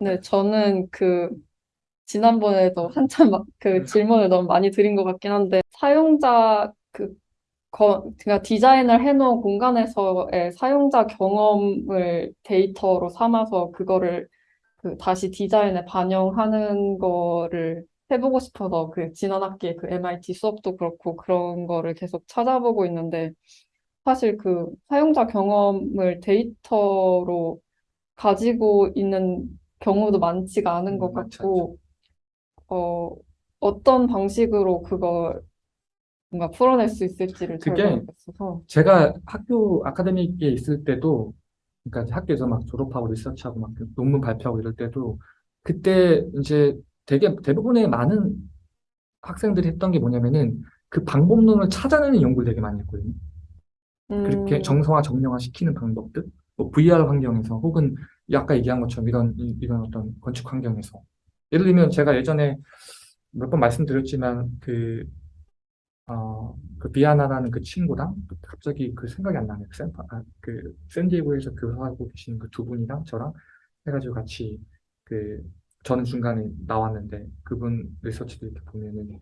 네, 저는 그 지난번에도 한참 막 그 질문을 너무 많이 드린 것 같긴 한데 사용자 그 거, 그러니까 디자인을 해놓은 공간에서의 사용자 경험을 데이터로 삼아서 그거를 그 다시 디자인에 반영하는 거를 해보고 싶어서 그 지난 학기에 그 MIT 수업도 그렇고 그런 거를 계속 찾아보고 있는데 사실 그 사용자 경험을 데이터로 가지고 있는 경우도 많지가 않은 것 음, 많지 같고 어, 어떤 방식으로 그걸 뭔가 풀어낼 수 있을지를 잘 그게 모르겠어서. 제가 학교 아카데미에 있을 때도, 그러니까 학교에서 막 졸업하고 리서치하고 막 논문 발표하고 이럴 때도, 그때 이제 되게 대부분의 많은 학생들이 했던 게 뭐냐면은 그 방법론을 찾아내는 연구를 되게 많이 했거든요. 그렇게 음, 정성화, 정량화 시키는 방법들, 뭐 VR 환경에서 혹은 아까 얘기한 것처럼 이런, 이- 이런 어떤 건축 환경에서. 예를 들면 제가 예전에 몇 번 말씀드렸지만 그 어, 그 비아나라는 그 친구랑 갑자기 그 생각이 안 나네요. 샌, 아, 그 샌디에고에서 교사하고 계신 그 두 분이랑 저랑 해가지고 같이 그 저는 중간에 나왔는데 그분 리서치도 이렇게 보면은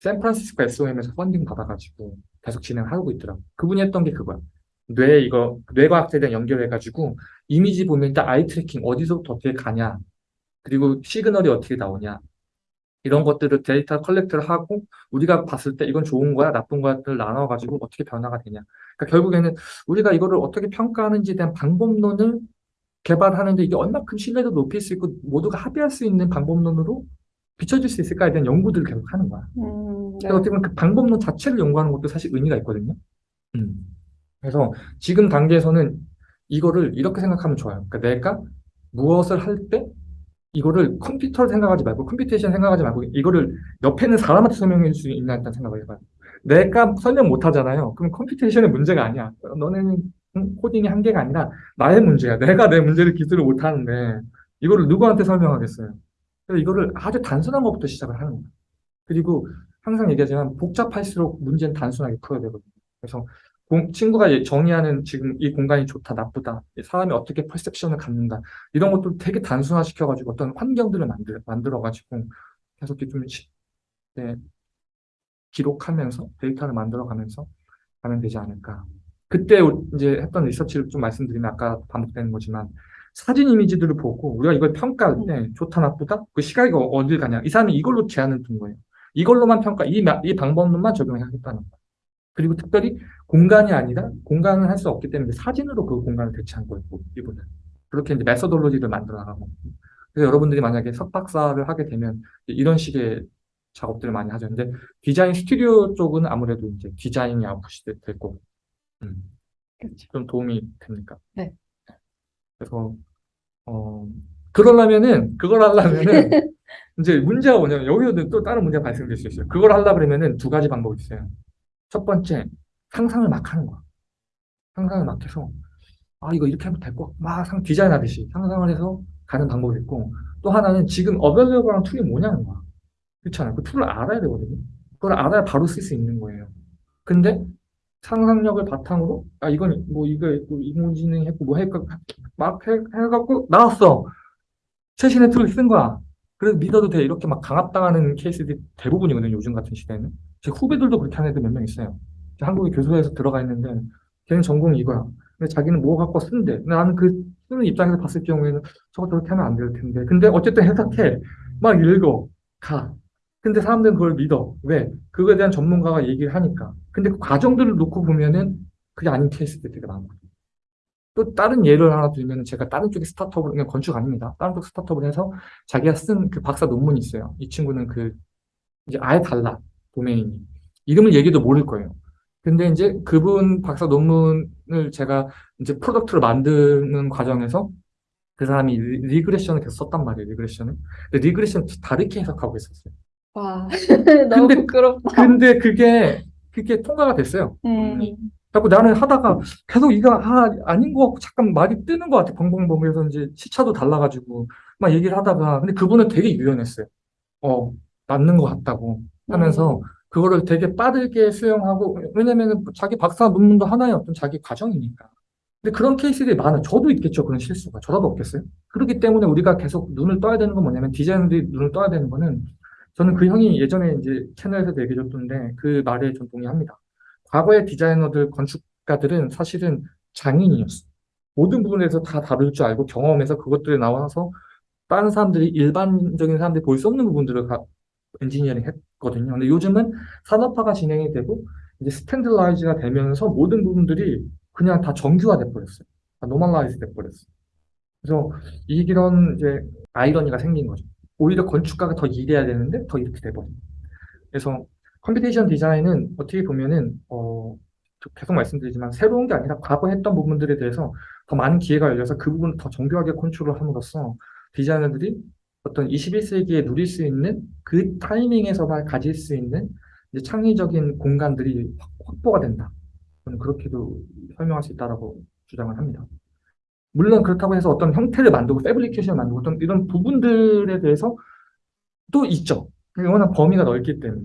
샌프란시스코 SOM에서 펀딩 받아가지고 계속 진행하고 있더라고. 그분이 했던 게 그거야. 뇌 이거 뇌과학에 대한 연결해가지고 이미지 보면 일단 eye tracking 어디서부터 어떻게 가냐 그리고 시그널이 어떻게 나오냐 이런 것들을 데이터 collect를 하고 우리가 봤을 때 이건 좋은 거야, 나쁜 거야를 나눠가지고 어떻게 변화가 되냐. 그러니까 결국에는 우리가 이거를 어떻게 평가하는지에 대한 방법론을 개발하는데 이게 얼마큼 신뢰도 높일 수 있고 모두가 합의할 수 있는 방법론으로 비춰질 수 있을까에 대한 연구들을 계속 하는 거야. 음, 그래서 네. 어떻게 보면 그 방법론 자체를 연구하는 것도 사실 의미가 있거든요. 음. 그래서 지금 단계에서는 이거를 이렇게 생각하면 좋아요. 그러니까 내가 무엇을 할 때 이거를 컴퓨터를 생각하지 말고 computation 생각하지 말고 이거를 옆에 있는 사람한테 설명해 줄 수 있나 일단 생각을 해봐요. 내가 설명 못 하잖아요. 그럼 computation의 문제가 아니야. 너네는 음, 코딩이 한계가 아니라 나의 문제야. 내가 내 문제를 기술을 못 하는데 이거를 누구한테 설명하겠어요. 그래서 이거를 아주 단순한 것부터 시작을 하는 거예요. 그리고 항상 얘기하지만 복잡할수록 문제는 단순하게 풀어야 되거든요. 그래서 공- 친구가 예- 정의하는 지금 이 공간이 좋다, 나쁘다, 사람이 어떻게 퍼셉션을 갖는다, 이런 것들 되게 단순화시켜가지고 어떤 환경들을 만들, 만들어가지고 계속 좀 시- 네, 기록하면서 데이터를 만들어가면서 가면 되지 않을까. 그때 이제 했던 리서치를 좀 말씀드리면 아까 반복되는 거지만 사진 이미지들을 보고 우리가 이걸 평가할 때 좋다, 나쁘다, 그 시각이 어딜 가냐. 이 사람이 이걸로 제안을 둔 거예요. 이걸로만 평가, 이, 마- 이 방법론만 적용하겠다는 거예요. 그리고 특별히 공간이 아니라 공간을 할 수 없기 때문에 사진으로 그 공간을 대체한 거예요. 이분은. 그렇게 이제 메소돌로지를 만들어 나가고. 그래서 여러분들이 만약에 석박사를 하게 되면 이런 식의 작업들을 많이 하죠. 근데 디자인 스튜디오 쪽은 아무래도 이제 디자인이 아웃풋이 될- 될 거고. 음, 그렇죠. 좀 도움이 됩니까? 네. 그래서, 어, 그러려면은, 그걸 하려면은, 이제 문제가 뭐냐면, 여기서도 또 다른 문제가 발생될 수 있어요. 그걸 하려고 그러면은 두 가지 방법이 있어요. 첫 번째, 상상을 막 하는 거야. 상상을 막 해서, 아, 이거 이렇게 하면 될 거, 막 상, 디자인 하듯이 상상을 해서 가는 방법이 있고, 또 하나는 지금 available한 tool이 뭐냐는 거야. 그렇잖아요. 그 tool을 알아야 되거든요. 그걸 알아야 바로 쓸 수 있는 거예요. 근데 상상력을 바탕으로, 아, 이건 뭐 이거 있고, 인공지능 했고, 뭐 했고, 막 해, 해갖고 나왔어. 최신의 tool을 쓴 거야. 그래서 믿어도 돼. 이렇게 막 강압당하는 케이스들이 대부분이거든요. 요즘 같은 시대에는. 제 후배들도 그렇게 하는 애들 몇 명 있어요. 한국에 교수회에서 들어가 있는데 걔는 전공이 이거야. 근데 자기는 뭐 갖고 쓴대. 근데 나는 그 쓰는 입장에서 봤을 경우에는 저거 저렇게 하면 안 될 텐데. 근데 어쨌든 해석해. 막 읽어. 가. 근데 사람들은 그걸 믿어. 왜? 그거에 대한 전문가가 얘기를 하니까. 근데 그 과정들을 놓고 보면은 그게 아닌 케이스들이 되게 많거든요. 또 다른 예를 하나 들면 제가 다른 쪽에 스타트업을, 그냥 건축 아닙니다. 다른 쪽 스타트업을 해서 자기가 쓴 그 박사 논문이 있어요. 이 친구는 그, 이제 아예 달라. 도메인이. 이름을 얘기도 모를 거예요. 근데 이제 그분 박사 논문을 제가 이제 product로 만드는 과정에서 그 사람이 re- regression을 계속 썼단 말이에요. regression을. 근데 regression 다르게 해석하고 있었어요. 와, 너무 근데, 부끄럽다. 근데 그게, 그게 통과가 됐어요. 음, 자꾸 나는 하다가 계속 이거 아, 아닌 것 같고 잠깐 말이 뜨는 것 같아. 벙벙벙 해서 이제 시차도 달라가지고 막 얘기를 하다가 근데 그분은 되게 유연했어요. 어, 맞는 것 같다고 하면서 음, 그거를 되게 빠르게 수용하고 왜냐면은 자기 박사 논문도 하나의 어떤 자기 과정이니까 근데 그런 케이스들이 많아. 저도 있겠죠. 그런 실수가. 저라도 없겠어요? 그렇기 때문에 우리가 계속 눈을 떠야 되는 건 뭐냐면 디자이너들이 눈을 떠야 되는 거는 저는 그 형이 예전에 이제 채널에서도 얘기해 줬던데 그 말에 좀 동의합니다. 과거의 디자이너들, 건축가들은 사실은 장인이었어. 모든 부분에서 다 다룰 줄 알고 경험해서 그것들이 나와서 다른 사람들이 일반적인 사람들이 볼 수 없는 부분들을 가- 엔지니어링 했 거든요. 근데 요즘은 산업화가 진행이 되고 이제 standardize가 되면서 모든 부분들이 그냥 다 정규화돼 버렸어요. 다 normalize 돼 버렸어요. 그래서 이- 이런 이제 아이러니가 생긴 거죠. 오히려 건축가가 더 일해야 되는데 더 이렇게 돼버린. 그래서 computation 디자인은 어떻게 보면은 어 계속 말씀드리지만 새로운 게 아니라 과거 했던 부분들에 대해서 더 많은 기회가 열려서 그 부분을 더 정교하게 컨트롤 함으로써 디자이너들이 어떤 21세기에 누릴 수 있는 그 타이밍에서만 가질 수 있는 이제 창의적인 공간들이 확- 확보가 된다. 저는 그렇게도 설명할 수 있다라고 주장을 합니다. 물론 그렇다고 해서 어떤 형태를 만들고 패브리케이션을 만들고 어떤 이런 부분들에 대해서 또 있죠. 워낙 범위가 넓기 때문에.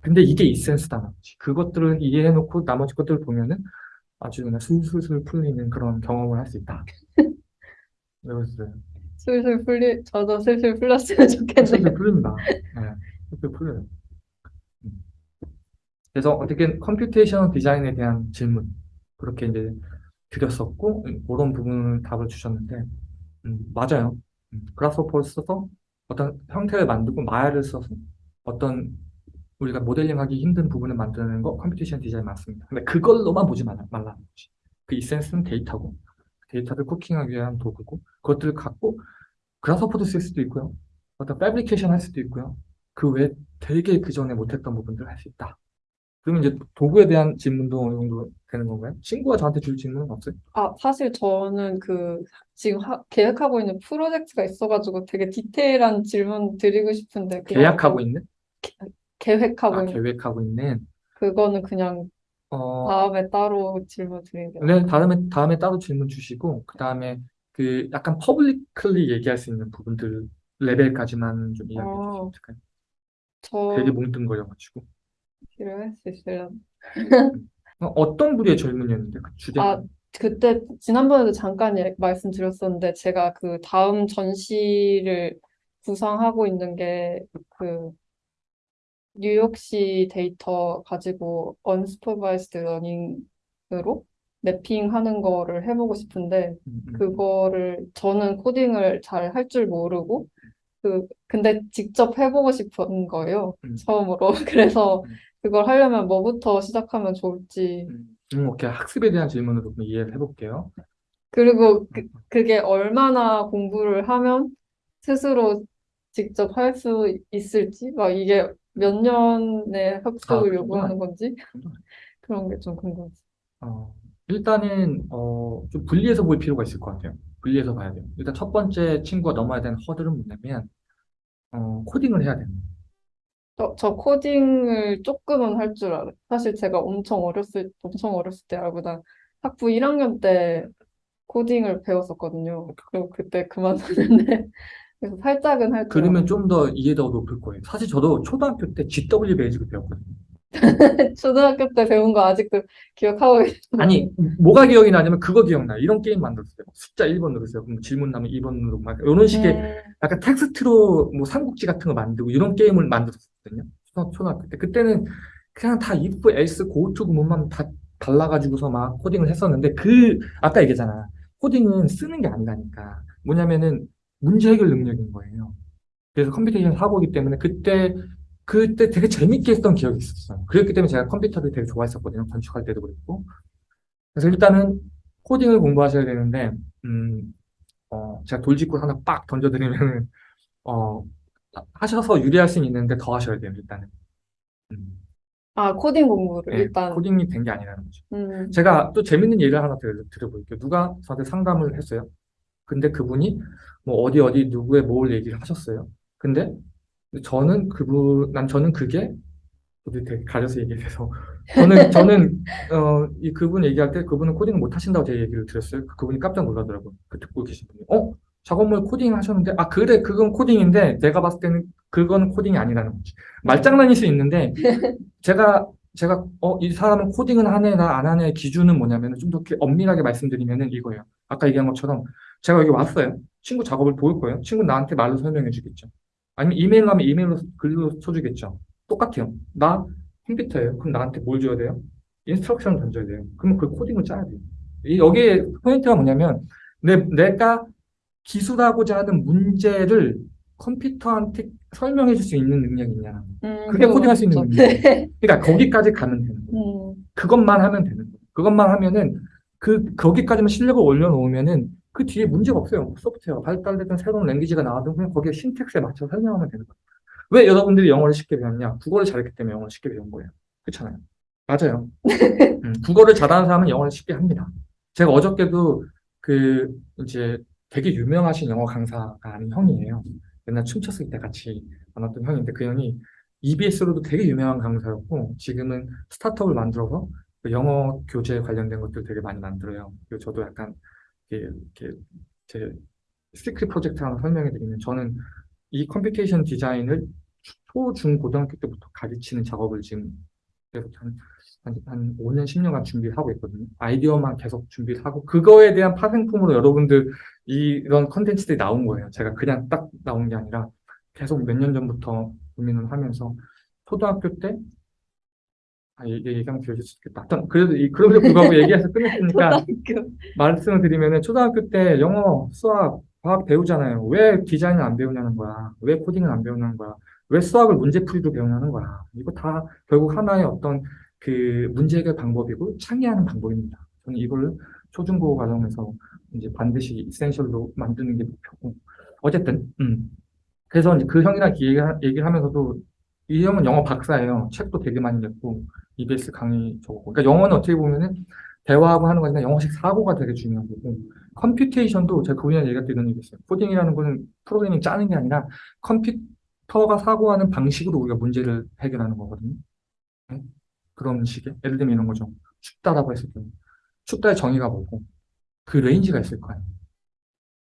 근데 이게 이센스다는 거지. 그것들을 이해해놓고 나머지 것들을 보면은 아주 그냥 술술술 풀리는 그런 경험을 할 수 있다. 그래서 슬슬 풀리, 저도 슬슬 풀렸으면 좋겠네요. 술술 풀립니다. 네, 술술 풀려요. 음. 그래서 어떻게 computation 디자인에 대한 질문 그렇게 이제 드렸었고 음, 그런 부분을 답을 주셨는데 음, 맞아요. 음, Grasshopper를 써서 어떤 형태를 만들고 Maya를 써서 어떤 우리가 모델링하기 힘든 부분을 만드는 거 computation 디자인 맞습니다. 근데 그걸로만 보지 말라, 말라는 거지. 그 essence는 데이터고 데이터를 cooking하기 위한 도구고 그것들을 갖고 그라스호퍼도 쓸 수도 있고요. 어떤 패브리케이션 할 수도 있고요. 그 외에 되게 그 전에 못했던 부분들을 할 수 있다. 그러면 이제 도구에 대한 질문도 어느 정도 되는 건가요? 친구가 저한테 줄 질문은 없어요? 아, 사실 저는 그 지금 하- 계획하고 있는 프로젝트가 있어가지고 되게 디테일한 질문 드리고 싶은데 계약하고 뭐 있는? 계획하고 아, 있는 계획하고 있는. 그거는 그냥 어, 다음에 따로 질문 게 네, 다음에, 다음에 따로 질문 주시고, 그 다음에 그 약간 publicly 얘기할 수 있는 부분들 레벨까지만 좀 이야기해 아. 주시면 될까요? 저 되게 뭉뚱거려가지고. 필요할 수 있으려나? 어, 어떤 부류의 질문이었는데, 그 주제? 아, 그때 지난번에도 잠깐 예- 말씀드렸었는데 제가 그 다음 전시를 구상하고 있는 게 그 뉴욕시 데이터 가지고 unsupervised learning으로 매핑하는 거를 해보고 싶은데 음, 음. 그거를 저는 코딩을 잘 할 줄 모르고 그 근데 직접 해보고 싶은 거예요 음. 처음으로 그래서 음. 그걸 하려면 뭐부터 시작하면 좋을지 음, 음, 오케이. 학습에 대한 질문으로 좀 이해를 해볼게요. 그리고 그, 그게 얼마나 공부를 하면 스스로 직접 할 수 있을지 막 이게 몇 년의 아, 학습을 그거는 요구하는 건지 그런 게 좀 궁금해요. 어, 일단은 어, 좀 분리해서 볼 필요가 있을 것 같아요. 분리해서 봐야 돼요. 일단 첫 번째 친구가 넘어야 되는 허들은 뭐냐면 어, 코딩을 해야 돼요. 저, 저 코딩을 조금은 할 줄 알아요. 사실 제가 엄청 어렸을 엄청 어렸을 때 알고다 학부 1학년 때 코딩을 배웠었거든요. 그리고 그때 그만뒀는데 그래서 살짝은 할줄 그러면 좀 더 이해도가 높을 거예요. 사실 저도 초등학교 때 GW 베이직을 배웠거든요. 초등학교 때 배운 거 아직도 기억하고 계시나요? 아니, 뭐가 기억이 나냐면 그거 기억나요. 이런 게임 만들었어요. 숫자 1번 누르세요. 그럼 질문 나면 2번 누르고 막 이런 식의 음, 약간 텍스트로 뭐 삼국지 같은 거 만들고 이런 게임을 만들었거든요. 초- 초등학교 때. 그때는 그냥 다 if, else, go to 구문만 다 달라가지고서 막 코딩을 했었는데 그 아까 얘기했잖아. 코딩은 쓰는 게 아니라니까. 뭐냐면은 문제 해결 능력인 거예요. 그래서 computation 사고이기 때문에 그때 그때 되게 재밌게 했던 기억이 있었어요. 그렇기 때문에 제가 컴퓨터를 되게 좋아했었거든요. 건축할 때도 그랬고. 그래서 일단은 코딩을 공부하셔야 되는데, 음, 어, 제가 돌직구 하나 빡 던져드리면은, 어, 하셔서 유리할 수는 있는데 더 하셔야 돼요, 일단은. 음, 아, 코딩 공부를 네, 일단 코딩이 된 게 아니라는 거죠. 음, 제가 또 재밌는 예를 하나 들, 들어볼게요. 누가 저한테 상담을 했어요. 근데 그분이 뭐 어디 어디 누구의 뭘 얘기를 하셨어요. 근데 저는 그분, 난 저는 그게 저도 되게 가려서 얘기해서 저는 저는 어, 이 그분 얘기할 때 그분은 코딩을 못 하신다고 제 얘기를 들었어요. 그- 그분이 깜짝 놀라더라고요. 그 듣고 계신 분이. 어? 작업물 코딩 하셨는데 아 그래 그건 코딩인데 내가 봤을 때는 그건 코딩이 아니라는 거지. 말장난일 수 있는데 제가 제가 어, 이 사람은 코딩은 하네, 나 안 하네 기준은 뭐냐면 좀더 엄밀하게 말씀드리면은 이거예요. 아까 얘기한 것처럼 제가 여기 왔어요. 친구 작업을 보일 거예요. 친구 나한테 말로 설명해 주겠죠. 아니면 이메일 하면 이메일로 글로 써주겠죠. 똑같아요. 나 컴퓨터예요. 그럼 나한테 뭘 줘야 돼요? instruction을 던져야 돼요. 그러면 그 코딩을 짜야 돼요. 이 여기에 포인트가 뭐냐면 내, 내가 기술하고자 하는 문제를 컴퓨터한테 설명해 줄 수 있는 능력이 있냐. 음, 그게 코딩할 수 있는 맞죠. 능력이에요. 그러니까 거기까지 가면 되는 거예요. 음, 그것만 하면 되는 거예요. 그것만 하면은 그 거기까지만 실력을 올려놓으면은 그 뒤에 문제가 없어요. 소프트웨어 발달되든 새로운 랭귀지가 나와도 그냥 거기에 신텍스에 맞춰 설명하면 되는 거예요. 왜 여러분들이 영어를 쉽게 배웠냐? 국어를 잘했기 때문에 영어를 쉽게 배운 거예요. 그렇잖아요. 맞아요. 음, 국어를 잘하는 사람은 영어를 쉽게 합니다. 제가 어저께도 그 이제 되게 유명하신 영어 강사가 아닌 형이에요. 옛날 춤췄을 때 같이 만났던 형인데 그 형이 EBS로도 되게 유명한 강사였고 지금은 스타트업을 만들어서 그 영어 교재 관련된 것들 되게 많이 만들어요. 그리고 저도 약간 이렇게, 제 secret 프로젝트 하나 설명해 드리면 저는 이 computation 디자인을 초, 중, 고등학교 때부터 가르치는 작업을 지금 한, 한, 한 5년, 10년간 준비를 하고 있거든요. 아이디어만 계속 준비를 하고 그거에 대한 파생품으로 여러분들 이- 이런 컨텐츠들이 나온 거예요. 제가 그냥 딱 나온 게 아니라 계속 몇 년 전부터 고민을 하면서 초등학교 때 아, 이게 얘기하면 길어질 수 있겠다. 하여튼 그래도 이 그럼에도 불구하고 얘기해서 끝냈으니까. 말씀을 드리면은 초등학교 때 영어, 수학, 과학 배우잖아요. 왜 디자인을 안 배우냐는 거야. 왜 코딩을 안 배우냐는 거야. 왜 수학을 문제풀이로 배우냐는 거야. 이거 다 결국 하나의 어떤 그 문제 해결 방법이고 창의하는 방법입니다. 저는 이걸 초중고 과정에서 이제 반드시 이센셜로 만드는 게 목표고. 어쨌든, 음. 그래서 이제 그 형이랑 얘기, 얘기를 하면서도 이 형은 영어 박사예요. 책도 되게 많이 냈고, EBS 강의 찍었고. 그러니까 영어는 어떻게 보면은 대화하고 하는 거니까 영어식 사고가 되게 중요한 거고 computation도 제가 그분이랑 얘기할 때 이런 얘기 했어요. 코딩이라는 거는 프로그래밍 짜는 게 아니라 컴퓨터가 사고하는 방식으로 우리가 문제를 해결하는 거거든요. 네? 그런 식의 예를 들면 이런 거죠. 춥다라고 했을 때 춥다의 정의가 뭐고 그 range가 있을 거 아니에요.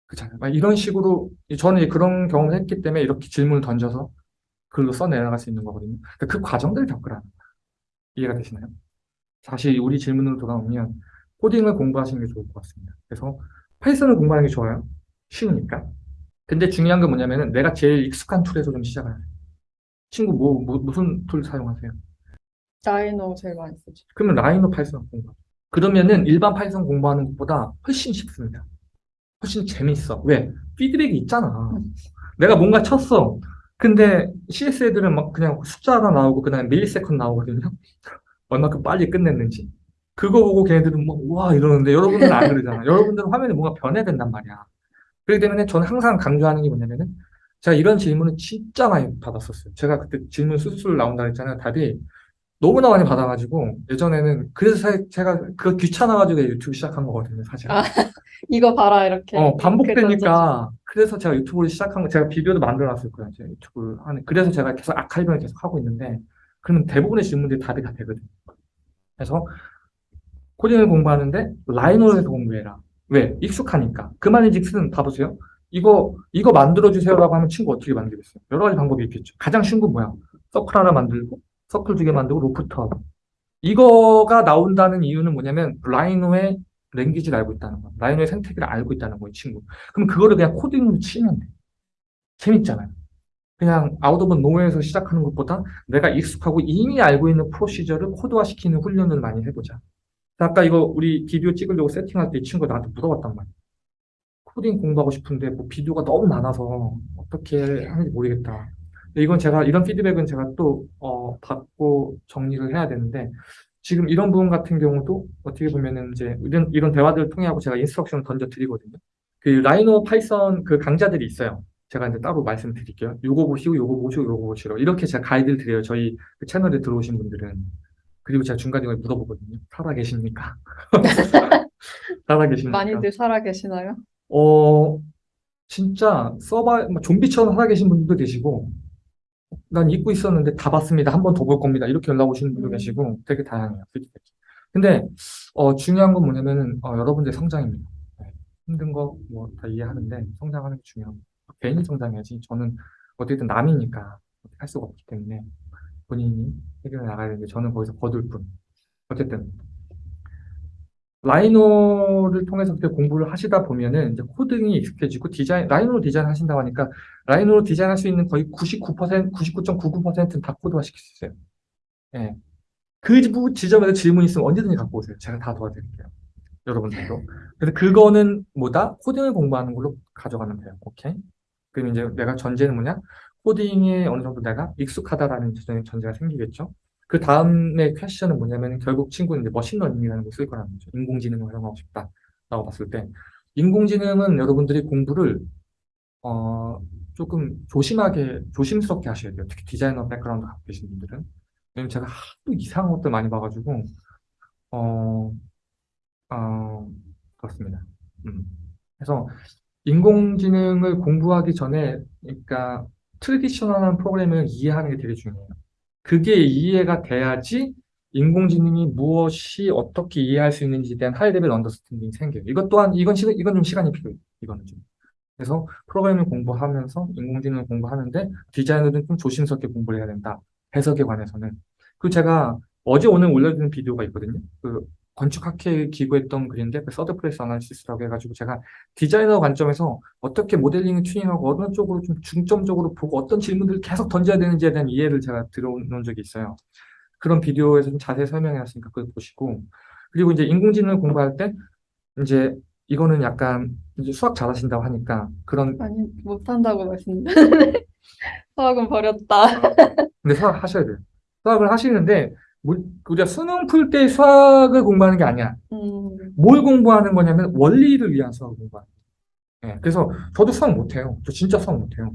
그렇잖아요. 막 이런 식으로 저는 그런 경험을 했기 때문에 이렇게 질문을 던져서 글로 써내려갈 수 있는 거거든요. 그러니까 그 과정들을 겪으라는 거예요. 이해가 되시나요? 다시 우리 질문으로 돌아오면 코딩을 공부하시는 게 좋을 것 같습니다. 그래서 Python을 공부하는 게 좋아요. 쉬우니까. 근데 중요한 건 뭐냐면은 내가 제일 익숙한 tool에서 좀 시작을 해요. 친구 뭐, 뭐 무슨 tool 사용하세요? Rhino 제일 많이 쓰죠. 그러면 Rhino Python 공부. 그러면은 일반 Python 공부하는 것보다 훨씬 쉽습니다. 훨씬 재밌어. 왜? 피드백이 있잖아. 내가 뭔가 쳤어. 근데 CS 애들은 막 그냥 숫자 하나 나오고 그다음에 millisecond 나오거든요. 얼마큼 빨리 끝냈는지. 그거 보고 걔네들은 뭐, 와, 이러는데 여러분들은 안 그러잖아. 여러분들은 화면에 뭔가 변해야 된단 말이야. 그렇기 때문에 저는 항상 강조하는 게 뭐냐면은 제가 이런 질문을 진짜 많이 받았었어요. 제가 그때 질문 수술 나온다 했잖아요. 답이 너무나 많이 받아가지고 예전에는 그래서 사- 제가 그거 귀찮아가지고 유튜브 시작한 거거든요, 사실. 아, 이거 봐라 이렇게. 어. 반복되니까 그래서 제가 유튜브를 시작한 거 제가 비디오도 만들어놨을 거예요. 제가 유튜브를 하는 그래서 제가 계속 아카이브를 계속 하고 있는데 그러면 대부분의 질문들이 답이 다 되거든요. 그래서 코딩을 공부하는데 라이노를 해서 공부해라. 왜? 익숙하니까. 그 말인즉슨 봐보세요. 이거 이거 만들어주세요라고 하면 친구 어떻게 만들겠어요? 여러 가지 방법이 있겠죠. 가장 쉬운 건 뭐야? 서클 하나 만들고 서클 두 개 만들고 로프트 하고 이거가 나온다는 이유는 뭐냐면 Rhino의 language를 알고 있다는 거. Rhino의 생태계를 알고 있다는 거예요, 친구. 그럼 그거를 그냥 코딩으로 치면 돼. 재밌잖아요. 그냥 out of nowhere에서 시작하는 것보다 내가 익숙하고 이미 알고 있는 procedure를 코드화시키는 훈련을 많이 해보자. 아까 이거 우리 비디오 찍으려고 세팅할 때 이 친구가 나한테 물어봤단 말이야. 코딩 공부하고 싶은데 뭐 비디오가 너무 많아서 어떻게 하는지 모르겠다. 이건 제가 이런 피드백은 제가 또 어, 받고 정리를 해야 되는데 지금 이런 부분 같은 경우도 어떻게 보면은 이제 이런 이런 대화들을 통해 하고 제가 instruction을 던져 드리거든요. 그 Rhino Python 그 강좌들이 있어요. 제가 이제 따로 말씀드릴게요. 요거 보시고 요거 보시고 요거 보시고 이렇게 제가 가이드를 드려요. 저희 그 채널에 들어오신 분들은 그리고 제가 중간중간에 물어보거든요. 살아 계십니까? 살아 계십니까? 많이들 살아 계시나요? 어, 진짜 서바, 뭐 좀비처럼 살아 계신 분들도 계시고, 난 잊고 있었는데 다 봤습니다. 한 번 더 볼 겁니다. 이렇게 연락 오시는 분도 음. 계시고, 되게 다양해요. 피드백이. 근데, 어, 중요한 건 뭐냐면은, 어, 여러분들의 성장입니다. 네. 힘든 거 뭐 다 이해하는데, 성장하는 게 중요합니다. 개인이 성장해야지. 저는 어쨌든 남이니까 할 수가 없기 때문에, 본인이 해결해 나가야 되는데 저는 거기서 거둘 뿐. 어쨌든 Rhino를 통해서 공부를 하시다 보면은 이제 코딩이 익숙해지고 디자인 Rhino로 디자인 하신다고 하니까 Rhino로 디자인할 수 있는 거의 99%, 99.99%는 다 코드화 시킬 수 있어요. 예. 그 부- 지점에서 질문 있으면 언제든지 갖고 오세요. 제가 다 도와드릴게요. 여러분들도. 그래서 그거는 뭐다? 코딩을 공부하는 걸로 가져가면 돼요. 오케이? 그럼 이제 내가 전제는 뭐냐? 코딩에 어느 정도 내가 익숙하다라는 전제- 전제가 생기겠죠. 그 다음에 question은 뭐냐면 결국 친구는 이제 machine learning이라는 걸 쓸 거라는 거죠. 인공지능을 활용하고 싶다라고 봤을 때 인공지능은 여러분들이 공부를 어 조금 조심하게 조심스럽게 하셔야 돼요. 특히 디자이너 background 갖고 계신 분들은 왜냐면 제가 하도 이상한 것들 많이 봐가지고 어, 어 그렇습니다. 음. 그래서 인공지능을 공부하기 전에 그러니까 traditional한 프로그래밍을 이해하는 게 되게 중요해요. 그게 이해가 돼야지 인공지능이 무엇이 어떻게 이해할 수 있는지에 대한 high level understanding이 생겨요. 이것 또한 이건 시간 이건 좀 시간이 필요해요. 이거는 좀. 그래서 프로그래밍 공부하면서 인공지능을 공부하는데 디자이너는 좀 조심스럽게 공부를 해야 된다. 해석에 관해서는. 그리고 제가 어제 오늘 올려드린 비디오가 있거든요. 그 건축학회 기고했던 글인데 그 third place analysis라고 해가지고 제가 디자이너 관점에서 어떻게 모델링을 튜닝하고 어느 쪽으로 좀 중점적으로 보고 어떤 질문들을 계속 던져야 되는지에 대한 이해를 제가 들어놓은 적이 있어요. 그런 비디오에서 좀 자세히 설명해놨으니까 그걸 보시고 그리고 이제 인공지능을 공부할 때 이제 이거는 약간 이제 수학 잘하신다고 하니까 그런 아니, 못한다고 말씀드렸는데. 수학은 버렸다. 근데 수학 하셔야 돼요. 수학을 하시는데 뭐- 우리가 수능 풀 때 수학을 공부하는 게 아니야. 음, 뭘 공부하는 거냐면 원리를 위한 수학을 공부하는 거예요. 예, 그래서 저도 수학 못해요. 저 진짜 수학 못해요.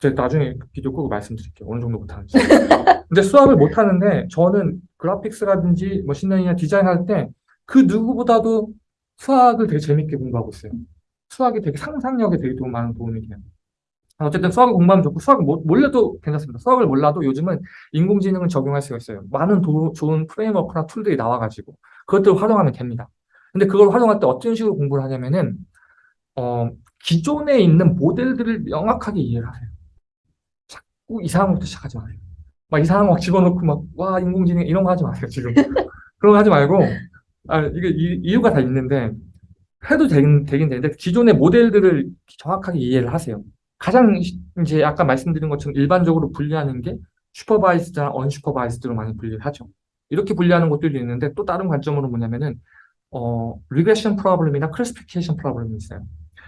제가 나중에 비디오 끄고 말씀드릴게요. 어느 정도 못하는지. 근데 수학을 못하는데 저는 graphics라든지 machine learning이나 디자인할 때 그 누구보다도 수학을 되게 재밌게 공부하고 있어요. 수학이 되게 상상력에 되게 도- 많은 도움이 돼요. 어쨌든 수학을 공부하면 좋고 수학을 모- 몰라도 괜찮습니다. 수학을 몰라도 요즘은 인공지능을 적용할 수가 있어요. 많은 도- 좋은 framework나 tool들이 나와가지고 그것들을 활용하면 됩니다. 근데 그걸 활용할 때 어떤 식으로 공부를 하냐면은 어, 기존에 있는 모델들을 명확하게 이해를 하세요. 자꾸 이상한 것부터 시작하지 마세요. 막 이상한 거막 집어넣고 막 와 인공지능 이런 거 하지 마세요 지금. 그런 거 하지 말고 아 이게 이, 이유가 다 있는데 해도 되긴, 되긴 되는데 기존의 모델들을 정확하게 이해를 하세요. 가장 시- 이제 아까 말씀드린 것처럼 일반적으로 분류하는 게 supervised나 unsupervised로 많이 분리를 하죠. 이렇게 분류하는 것들도 있는데 또 다른 관점으로 뭐냐면은 어, regression problem이나 classification problem이 있어요.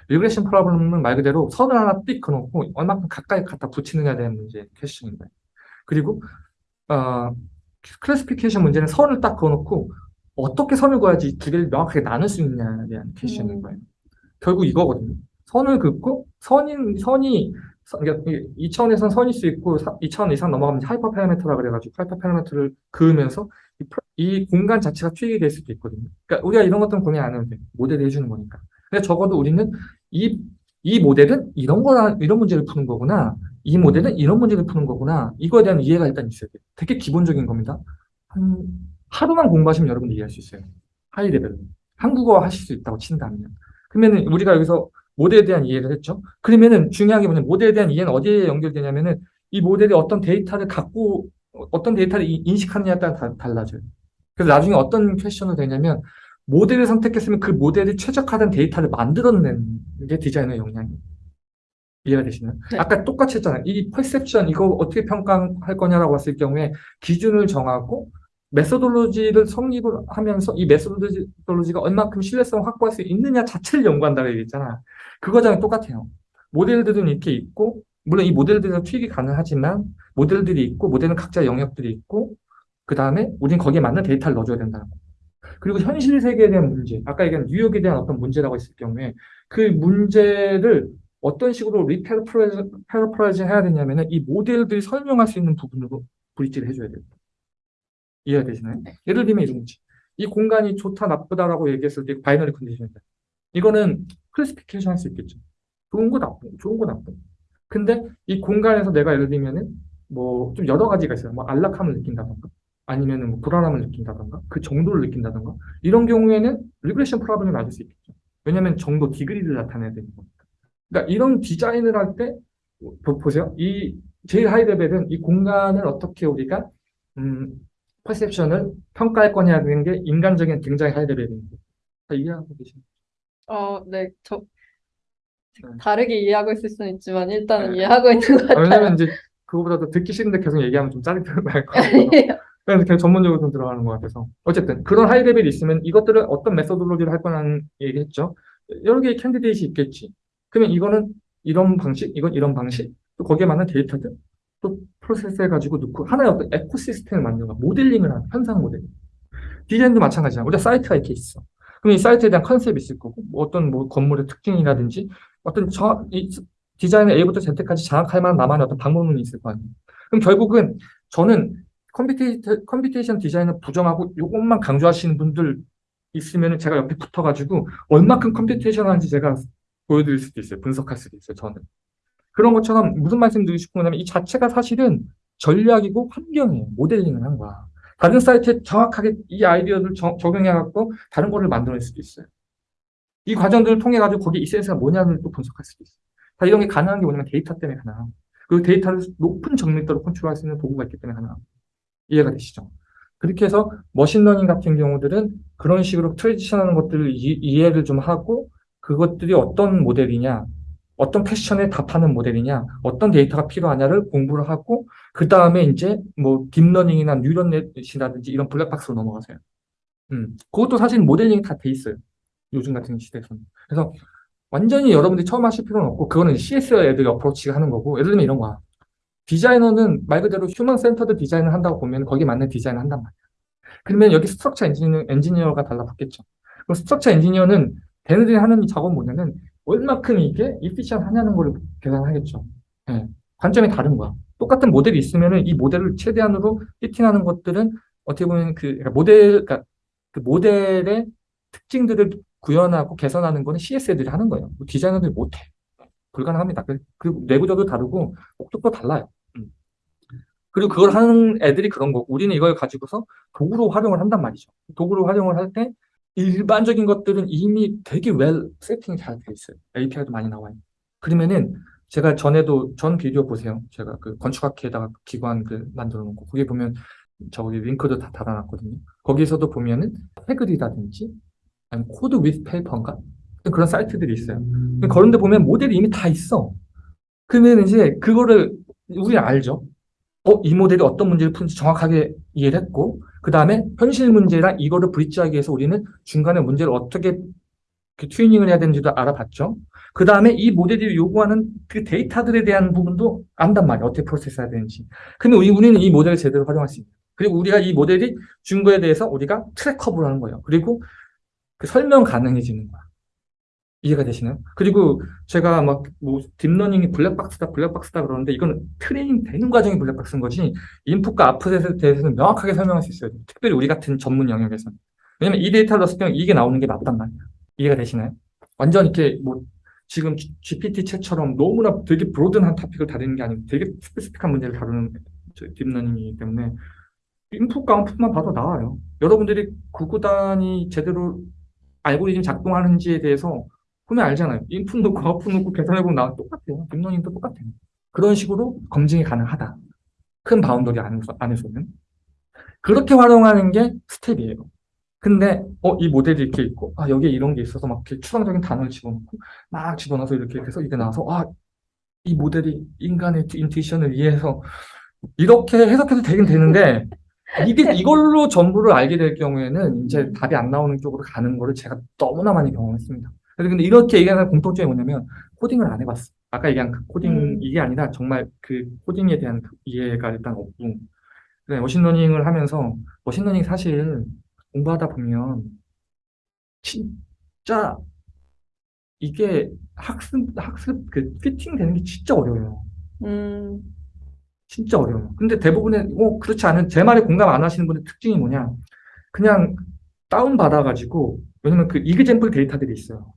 regression problem은 말 그대로 선을 하나 띡 그어놓고 얼마큼 가까이 갖다 붙이느냐에 대한 문제 question인 거예요. 그리고 어, classification 문제는 선을 딱 그어놓고 어떻게 선을 그어야지 두 개를 명확하게 나눌 수 있냐에 대한 question인 음. 거예요. 결국 이거거든요. 선을 긋고 선인 선이 선- 그러니까 이- 이 차원에서는 선일 수 있고 사- 이 차원 이상 넘어가면 hyper parameter라 그래가지고 hyper parameter를 그으면서 이, 이 공간 자체가 트릭이 될 수도 있거든요. 그러니까 우리가 이런 것들은 고민 안 해도 돼. 모델이 해주는 거니까. 근데 적어도 우리는 이, 이 모델은 이런 거나 이런 문제를 푸는 거구나. 이 모델은 이런 문제를 푸는 거구나. 이거에 대한 이해가 일단 있어야 돼요. 되게 기본적인 겁니다. 한 하루만 공부하시면 여러분들 이해할 수 있어요. high level로. 한국어 하실 수 있다고 친다면. 그러면은 우리가 여기서 모델에 대한 이해를 했죠. 그러면은 중요한 게 뭐냐면 모델에 대한 이해는 어디에 연결되냐면은 이 모델이 어떤 데이터를 갖고 어- 어떤 데이터를 이- 인식하느냐에 따라 다- 달라져요. 그래서 나중에 어떤 question을 되냐면 모델을 선택했으면 그 모델이 최적화된 데이터를 만들어내는 게 디자이너의 역량이에요. 이해가 되시나요? 네. 아까 똑같이 했잖아요. 이 perception 이거 어떻게 평가할 거냐라고 했을 경우에 기준을 정하고 methodology를 성립을 하면서 이 methodology가 얼마큼 신뢰성을 확보할 수 있느냐 자체를 연구한다고 얘기했잖아. 그거랑 똑같아요. 모델들은 이렇게 있고, 물론 이 모델들은 투입이 가능하지만, 모델들이 있고, 모델은 각자 영역들이 있고, 그 다음에 우린 거기에 맞는 데이터를 넣어줘야 된다는 거. 그리고 현실 세계에 대한 문제, 아까 얘기한 뉴욕에 대한 어떤 문제라고 했을 경우에, 그 문제를 어떤 식으로 re-paraphrasing 해야 되냐면 은 이 모델들이 설명할 수 있는 부분으로 bridge를 해줘야 돼요. 이해가 되시나요? 예를 들면 이런 거지. 이 공간이 좋다, 나쁘다라고 얘기했을 때 binary condition이다. 이거는 classification 할 수 있겠죠. 좋은 거 나쁜, 거, 좋은 거 나쁜. 거. 근데 이 공간에서 내가 예를 들면은 뭐 좀 여러 가지가 있어요. 뭐 안락함을 느낀다던가 아니면은 뭐 불안함을 느낀다던가 그 정도를 느낀다던가 이런 경우에는 regression problem이 맞을 수 있겠죠. 왜냐면 정도 degree를 나타내야 되는 거니까. 그러니까 이런 디자인을 할 때 보세요. 이 제일 high level은 이 공간을 어떻게 우리가 음, perception을 평가할 거냐는 게 인간적인 굉장히 high level입니다. 다 이해하고 계시나요? 어, 네, 저 네. 다르게 이해하고 있을 수는 있지만 일단은 네. 이해하고 있는 것 아, 같아요. 왜냐면 이제 그거보다도 듣기 싫은데 계속 얘기하면 좀 짜릿할 것 같아요. 그래서 그냥 전문적으로 좀 들어가는 것 같아서. 어쨌든 그런 high level이 있으면 이것들을 어떤 methodology를 할 거라는 얘기했죠. 여러 개의 candidate이 있겠지. 그러면 이거는 이런 방식, 이건 이런 방식, 또 거기에 맞는 데이터들, 또 프로세스 해가지고 넣고 하나의 어떤 ecosystem을 만드는 거야. 모델링을 하는, 현상 모델링. 디자인도 마찬가지야. 우리가 사이트가 이렇게 있어. 그럼 이 사이트에 대한 컨셉이 있을 거고, 뭐 어떤 뭐 건물의 특징이라든지, 어떤 저, 이 디자인을 A부터 Z까지 장악할 만한 나만의 어떤 방법론이 있을 거 아니에요. 그럼 결국은 저는 computation, computation design을 부정하고 이것만 강조하시는 분들 있으면 제가 옆에 붙어가지고 얼마큼 computation 하는지 제가 보여드릴 수도 있어요. 분석할 수도 있어요. 저는. 그런 것처럼 무슨 말씀 드리고 싶은 거냐면 이 자체가 사실은 전략이고 환경이에요. 모델링을 한 거야. 다른 사이트에 정확하게 이 아이디어를 적- 적용해갖고 다른 거를 만들어낼 수도 있어요. 이 과정들을 통해가지고 거기 essence가 뭐냐를 또 분석할 수도 있어요. 다 이런 게 가능한 게 뭐냐면 데이터 때문에 가능하고 그 데이터를 높은 정밀도로 컨트롤할 수 있는 도구가 있기 때문에 가능합니다. 이해가 되시죠? 그렇게 해서 머신러닝 같은 경우들은 그런 식으로 prediction하는 것들을 이, 이해를 좀 하고 그것들이 어떤 모델이냐, 어떤 question에 답하는 모델이냐, 어떤 데이터가 필요하냐를 공부를 하고 그 다음에 이제 뭐 딥러닝이나 neural net이라든지 이런 블랙박스로 넘어가세요. 음, 그것도 사실 모델링이 다 돼 있어요. 요즘 같은 시대에서는. 그래서 완전히 여러분들이 처음 하실 필요는 없고 그거는 CS 애들이 approach가 하는 거고 예를 들면 이런 거야. 디자이너는 말 그대로 human centered design을 한다고 보면 거기에 맞는 디자인을 한단 말이야. 그러면 여기 structure engineer, 엔지니어가 달라붙겠죠. 그럼 스트럭처 엔지니어는 걔네들이 하는 이 작업은 뭐냐면 얼마큼 이게 이피션 하냐는 걸 계산하겠죠. 예. 관점이 다른 거야. 똑같은 모델이 있으면은 이 모델을 최대한으로 피팅하는 것들은 어떻게 보면 그 그러니까 모델, 그러니까 그 모델의 특징들을 구현하고 개선하는 거는 CS들이 하는 거예요. 디자이너들이 못해. 불가능합니다. 그- 그리고 내구도도 다르고 목적도 달라요. 음. 그리고 그걸 하는 애들이 그런 거고 우리는 이걸 가지고서 도구로 활용을 한단 말이죠. 도구로 활용을 할 때 일반적인 것들은 이미 되게 well setting이 잘 돼 있어요. API도 많이 나와요. 그러면은 제가 전에도 전 비디오 보세요. 제가 그 건축학회에다가 기관 그 만들어 놓고 거기 보면 저기 링크도 다 달아놨거든요. 거기서도 보면은 Kaggle이라든지 아니면 Code with Paper인가 그런 사이트들이 있어요. 그런데 보면 모델이 이미 다 있어. 그러면 이제 그거를 우리 알죠. 어, 이 모델이 어떤 문제를 푸는지 정확하게 이해를 했고, 그 다음에 현실 문제랑 이거를 bridge하기 위해서 우리는 중간에 문제를 어떻게 그 튜닝을 해야 되는지도 알아봤죠. 그 다음에 이 모델이 요구하는 그 데이터들에 대한 부분도 안단 말이야. 어떻게 프로세스 해야 되는지. 근데 우리, 우리는 이 모델을 제대로 활용할 수 있는. 그리고 우리가 이 모델이 준 거에 대해서 우리가 트랙 커브를 하는 거예요. 그리고 그 설명 가능해지는 거야. 이해가 되시나요? 그리고 제가 막 뭐 딥러닝이 블랙박스다 블랙박스다 그러는데 이거는 트레이닝 되는 과정이 블랙박스인 거지 인풋과 아웃풋에 대해서는 명확하게 설명할 수 있어요. 특별히 우리 같은 전문 영역에서는. 왜냐면 이 데이터를 넣었을 때 이게 나오는 게 맞단 말이야. 이해가 되시나요? 완전 이렇게 뭐 지금 GPT 챗처럼 너무나 되게 broad한 topic을 다루는 게 아니고 되게 specific한 문제를 다루는 저 딥러닝이기 때문에 인풋과 아웃풋만 봐도 나와요. 여러분들이 구구단이 제대로 알고리즘 작동하는지에 대해서 보면 알잖아요. 인풋 넣고 아웃풋 넣고 계산해보면 나 똑같아요. 딥러닝도 똑같아요. 그런 식으로 검증이 가능하다. 큰 boundary 안에서, 안에서는. 그렇게 활용하는 게 스텝이에요. 근데, 어, 이 모델이 이렇게 있고, 아, 여기에 이런 게 있어서 막 이렇게 추상적인 단어를 집어넣고, 막 집어넣어서 이렇게 해서 이게 나와서, 아, 이 모델이 인간의 intuition을 이해해서 이렇게 해석해도 되긴 되는데, 이게, 이걸로 전부를 알게 될 경우에는 이제 답이 안 나오는 쪽으로 가는 거를 제가 너무나 많이 경험했습니다. 근데 이렇게 얘기하는 공통점이 뭐냐면 코딩을 안 해봤어. 아까 얘기한 그 코딩 음. 이게 아니라 정말 그 코딩에 대한 그 이해가 일단 없고 그래, 머신러닝을 하면서 머신러닝 사실 공부하다 보면 진짜 이게 학습 학습 그 피팅 되는 게 진짜 어려워요. 음, 진짜 어려워요. 근데 대부분의 뭐 그렇지 않은 제 말에 공감 안 하시는 분의 특징이 뭐냐? 그냥 다운 받아가지고 왜냐면 그 example 데이터들이 있어요.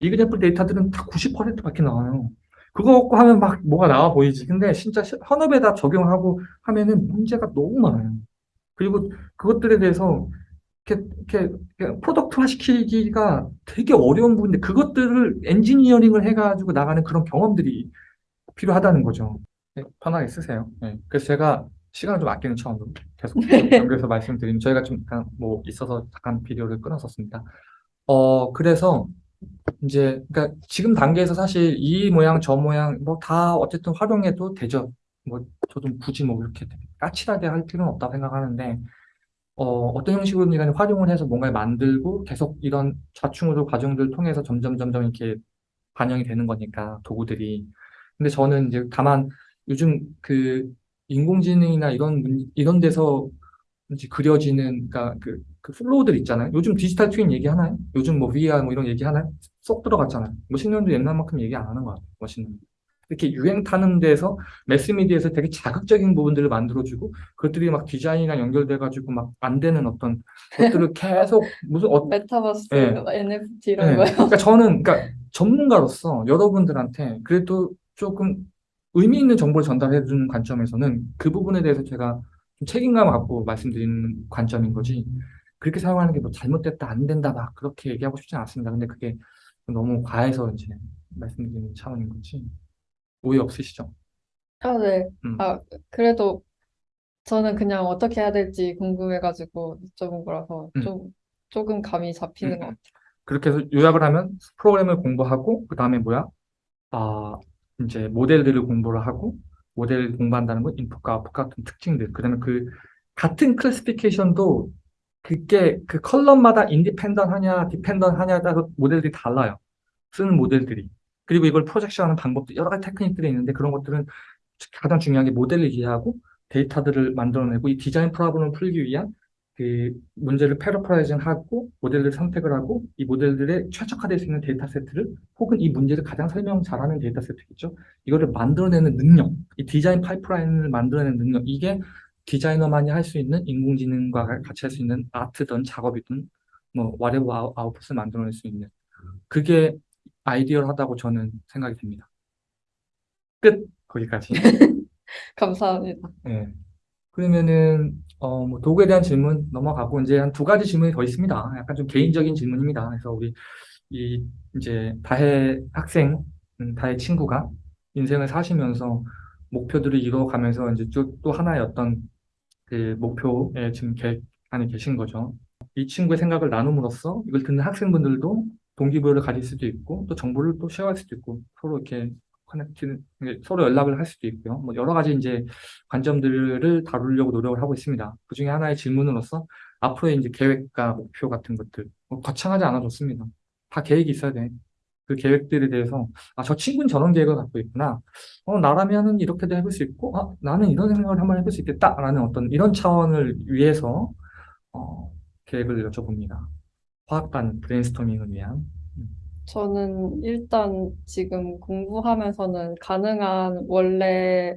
example 데이터들은 다 90%밖에 나와요. 그거 갖고 하면 막 뭐가 나와 보이지. 근데 진짜 시- 현업에다 적용하고 하면은 문제가 너무 많아요. 그리고 그것들에 대해서 이렇게, 이렇게, product화 시키기가 되게 어려운 부분인데 그것들을 엔지니어링을 해가지고 나가는 그런 경험들이 필요하다는 거죠. 네, 편하게 쓰세요. 네. 그래서 제가 시간을 좀 아끼는 차원으로 계속 연결해서 말씀드리면 저희가 좀 약간 뭐 있어서 잠깐 비디오를 끊었었습니다. 어, 그래서 이제 그러니까 지금 단계에서 사실 이 모양 저 모양 뭐 다 어쨌든 활용해도 되죠. 뭐 저도 굳이 뭐 이렇게 까칠하게 할 필요는 없다고 생각하는데 어, 어떤 형식으로든 활용을 해서 뭔가를 만들고 계속 이런 좌충우돌 과정들을 통해서 점점 점점 이렇게 반영이 되는 거니까 도구들이. 근데 저는 이제 다만 요즘 그 인공지능이나 이런 문- 이런 데서 이제 그려지는 그러니까 그, 그 flow들 있잖아요. 요즘 디지털 트윈 얘기하나요? 요즘 뭐 VR 뭐 이런 얘기하나요? 쏙 들어갔잖아요. 뭐 10년도 옛날만큼 얘기 안 하는 것 같아요. 멋있는. 이렇게 유행 타는 데서 매스미디어에서 되게 자극적인 부분들을 만들어주고 그것들이 막 디자인이랑 연결돼가지고 막 안 되는 어떤 것들을 계속 무슨 어, 메타버스, 네. NFT 이런 네. 거요. 그러니까 저는 그러니까 전문가로서 여러분들한테 그래도 조금 의미 있는 정보를 전달해 주는 관점에서는 그 부분에 대해서 제가 좀 책임감을 갖고 말씀드리는 관점인 거지. 그렇게 사용하는 게 뭐 잘못됐다, 안 된다, 막 그렇게 얘기하고 싶진 않습니다. 근데 그게 너무 과해서 이제 말씀드리는 차원인 거지. 오해 없으시죠? 아, 네. 음. 아, 그래도 저는 그냥 어떻게 해야 될지 궁금해가지고 여쭤본 거라서 음. 좀, 조금 감이 잡히는 것 같아요. 그렇게 해서 요약을 하면 프로그램을 공부하고 그 다음에 뭐야? 아 이제 모델들을 공부를 하고 모델을 공부한다는 건 인풋과 아웃풋 같은 특징들 그다음에 그 같은 classification도 그게 그 column마다 independent 하냐 dependent 하냐에 따라서 모델들이 달라요 쓰는 모델들이 그리고 이걸 projection하는 방법도 여러 가지 테크닉들이 있는데 그런 것들은 가장 중요한 게 모델을 이해하고 데이터들을 만들어내고 이 design problem을 풀기 위한 그 문제를 paraphrasing하고 모델을 선택을 하고 이 모델들의 최적화될 수 있는 데이터 세트를 혹은 이 문제를 가장 설명 잘하는 데이터 세트겠죠. 이거를 만들어내는 능력, 이 디자인 파이프라인을 만들어내는 능력, 이게 디자이너만이 할 수 있는 인공지능과 같이 할 수 있는 아트든 작업이든 뭐 아웃- 아웃풋을 만들어낼 수 있는 그게 ideal하다고 저는 생각이 됩니다. 끝 거기까지. 감사합니다. 네. 그러면은 어, 뭐 도구에 대한 질문 넘어가고 이제 한 두 가지 질문이 더 있습니다. 약간 좀 개인적인 질문입니다. 그래서 우리 이 이제 다혜 학생, 음, 다혜 친구가 인생을 사시면서 목표들을 이루어가면서 이제 쭉 또 하나의 어떤 그 목표에 지금 계, 안에 계신 거죠. 이 친구의 생각을 나눔으로써 이걸 듣는 학생분들도 동기부여를 가질 수도 있고 또 정보를 또 쉐어할 수도 있고 서로 이렇게 커넥트 서로 연락을 할 수도 있고요. 뭐 여러 가지 이제 관점들을 다루려고 노력을 하고 있습니다. 그 중에 하나의 질문으로서 앞으로의 이제 계획과 목표 같은 것들 뭐 거창하지 않아 좋습니다. 다 계획이 있어야 돼. 그 계획들에 대해서 아 저 친구는 저런 계획을 갖고 있구나. 어 나라면은 이렇게도 해볼 수 있고 아 나는 이런 생각을 한번 해볼 수 있겠다라는 어떤 이런 차원을 위해서 어, 계획을 여쭤봅니다. 화학반 브레인스토밍을 위한 음, 저는 일단 지금 공부하면서는 가능한 원래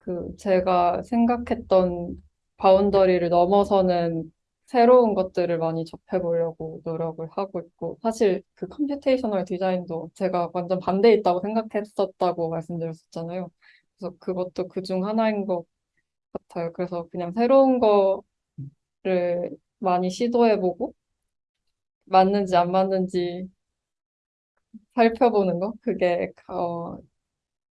그 제가 생각했던 boundary를 넘어서는 새로운 것들을 많이 접해보려고 노력을 하고 있고 사실 그 computational design도 제가 완전 반대에 있다고 생각했었다고 말씀드렸었잖아요. 그래서 그것도 그 중 하나인 것 같아요. 그래서 그냥 새로운 거를 많이 시도해보고 맞는지 안 맞는지 살펴보는 거? 그게 어,